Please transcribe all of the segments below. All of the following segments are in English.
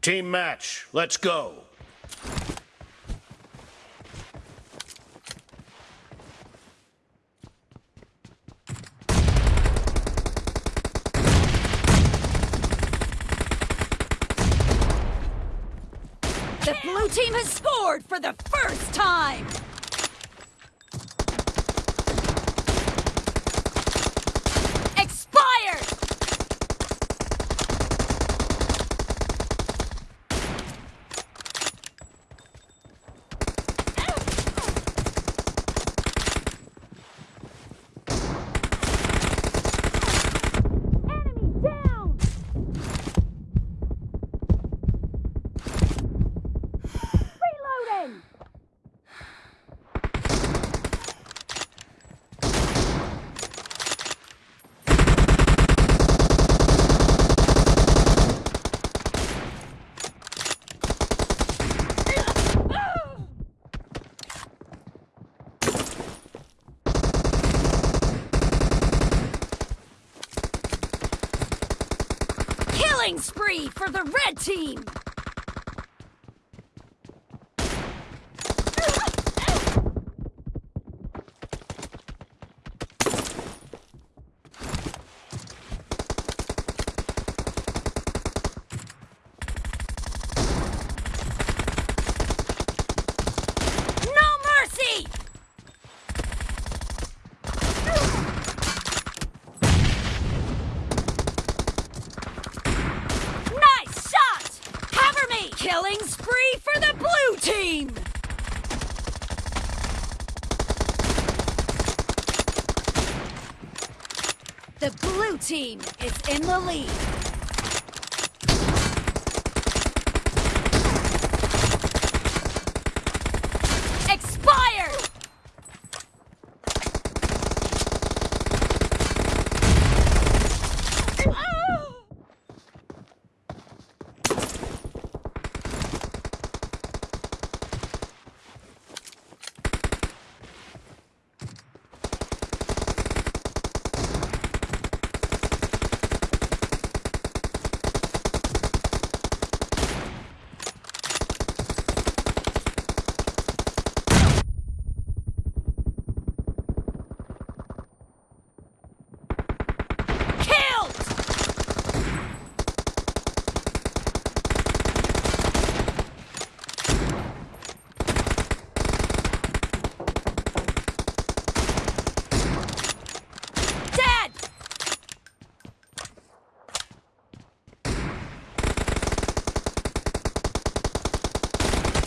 Team match. Let's go. The blue team has scored for the first time! Killing spree for the red team! No mercy! Nice shot! Cover me! Killing spree for the blue team! The blue team is in the lead.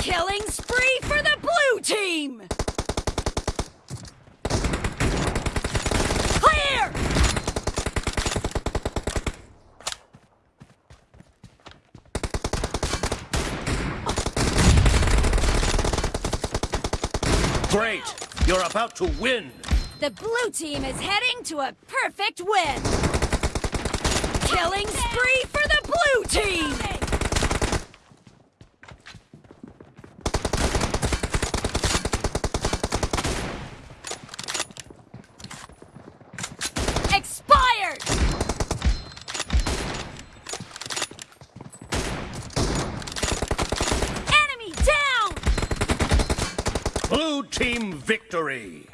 Killing spree for the blue team! Clear! Great. You're about to win. The blue team is heading to a perfect win! Killing spree for the blue team! Blue team victory.